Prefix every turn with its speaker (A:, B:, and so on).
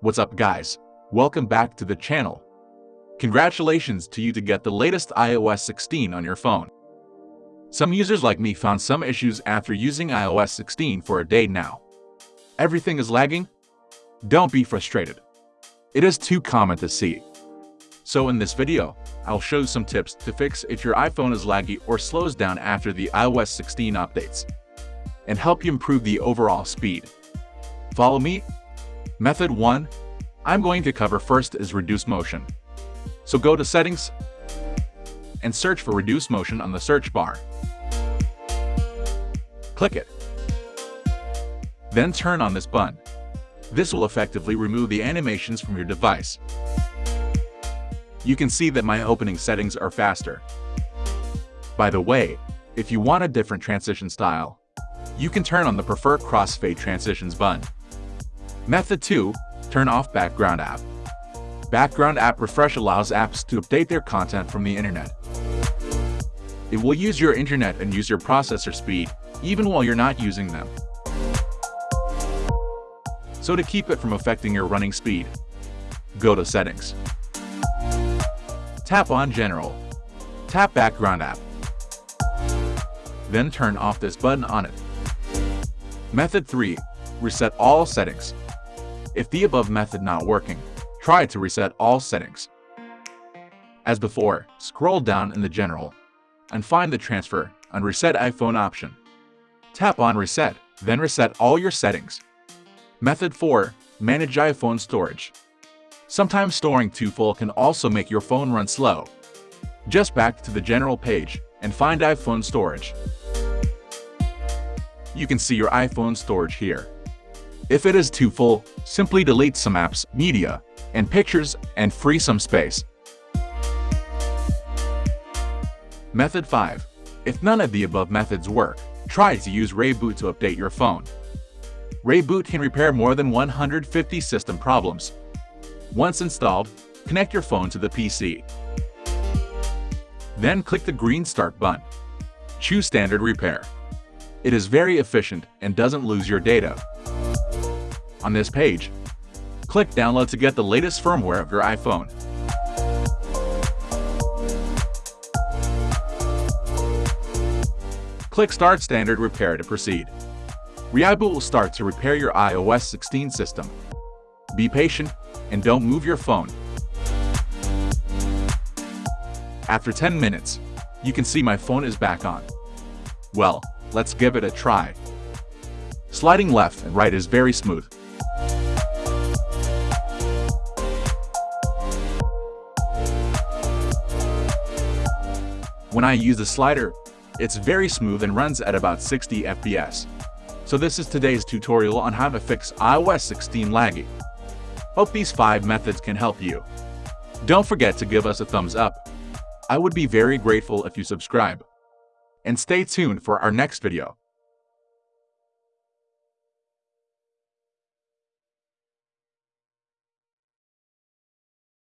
A: What's up guys? Welcome back to the channel. Congratulations to you to get the latest iOS 16 on your phone. Some users like me found some issues after using iOS 16 for a day now. Everything is lagging? Don't be frustrated. It is too common to see. So in this video, I'll show some tips to fix if your iPhone is laggy or slows down after the iOS 16 updates, and help you improve the overall speed. Follow me? Method 1. I'm going to cover first is reduce motion. So go to settings and search for reduce motion on the search bar. Click it. Then turn on this button. This will effectively remove the animations from your device. You can see that my opening settings are faster. By the way, if you want a different transition style, you can turn on the Prefer Crossfade Transitions button. Method 2. Turn off Background App. Background App Refresh allows apps to update their content from the internet. It will use your internet and use your processor speed, even while you're not using them. So to keep it from affecting your running speed, go to Settings. Tap on General. Tap Background App. Then turn off this button on it. Method 3. Reset all settings. If the above method not working, try to reset all settings. As before, scroll down in the General and find the Transfer and Reset iPhone option. Tap on Reset, then reset all your settings. Method 4. Manage iPhone storage. Sometimes storing too full can also make your phone run slow. Just back to the General page and find iPhone storage. You can see your iPhone storage here. If it is too full, simply delete some apps, media, and pictures and free some space. Method 5. If none of the above methods work, try to use ReiBoot to update your phone. ReiBoot can repair more than 150 system problems. Once installed, connect your phone to the PC. Then click the green Start button. Choose Standard Repair. It is very efficient and doesn't lose your data. On this page, click Download to get the latest firmware of your iPhone. Click Start Standard Repair to proceed. ReiBoot will start to repair your iOS 16 system. Be patient and don't move your phone. After 10 minutes, you can see my phone is back on. Well, let's give it a try. Sliding left and right is very smooth. When I use the slider, it's very smooth and runs at about 60 FPS. So this is today's tutorial on how to fix iOS 16 laggy. Hope these 5 methods can help you. Don't forget to give us a thumbs up. I would be very grateful if you subscribe. And stay tuned for our next video.